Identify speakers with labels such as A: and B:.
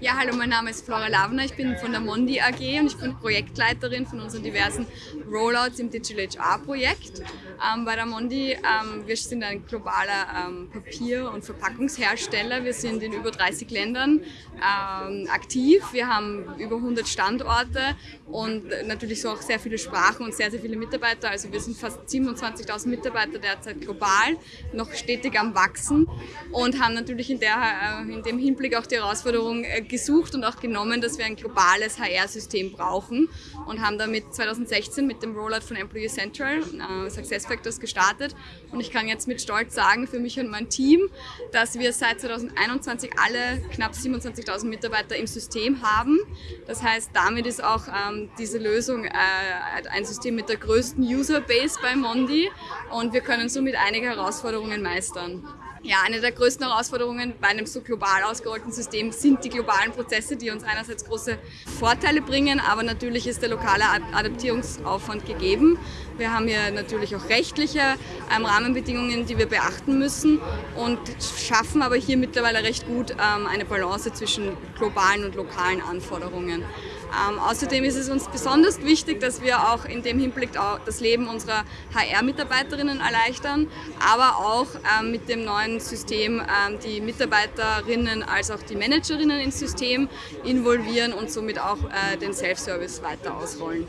A: Ja, hallo, mein Name ist Flora Lavner, ich bin von der Mondi AG und ich bin Projektleiterin von unseren diversen Rollouts im Digital HR Projekt. Ähm, bei der Mondi, ähm, wir sind ein globaler ähm, Papier- und Verpackungshersteller. Wir sind in über 30 Ländern ähm, aktiv. Wir haben über 100 Standorte und natürlich so auch sehr viele Sprachen und sehr, sehr viele Mitarbeiter. Also wir sind fast 27.000 Mitarbeiter derzeit global, noch stetig am Wachsen und haben natürlich in, der, äh, in dem Hinblick auch die Herausforderung äh, gesucht und auch genommen, dass wir ein globales HR-System brauchen und haben damit 2016 mit dem Rollout von Employee Central äh, SuccessFactors gestartet. Und ich kann jetzt mit Stolz sagen, für mich und mein Team, dass wir seit 2021 alle knapp 27.000 Mitarbeiter im System haben. Das heißt, damit ist auch ähm, diese Lösung äh, ein System mit der größten User-Base bei Mondi und wir können somit einige Herausforderungen meistern. Ja, eine der größten Herausforderungen bei einem so global ausgerollten System sind die globalen Prozesse, die uns einerseits große Vorteile bringen, aber natürlich ist der lokale Adaptierungsaufwand gegeben. Wir haben hier natürlich auch rechtliche ähm, Rahmenbedingungen, die wir beachten müssen und schaffen aber hier mittlerweile recht gut ähm, eine Balance zwischen globalen und lokalen Anforderungen. Ähm, außerdem ist es uns besonders wichtig, dass wir auch in dem Hinblick auch das Leben unserer HR-Mitarbeiterinnen erleichtern, aber auch ähm, mit dem neuen System ähm, die Mitarbeiterinnen als auch die Managerinnen ins System involvieren und somit auch äh, den Self-Service weiter ausrollen.